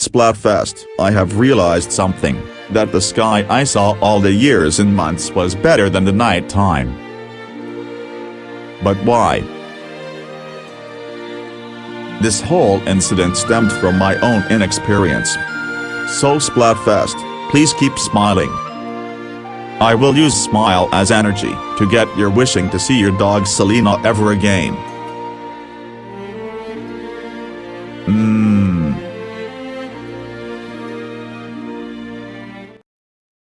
Splatfest, I have realized something, that the sky I saw all the years and months was better than the night time. But why? This whole incident stemmed from my own inexperience. So Splatfest, please keep smiling. I will use smile as energy to get your wishing to see your dog Selena ever again. Mmm.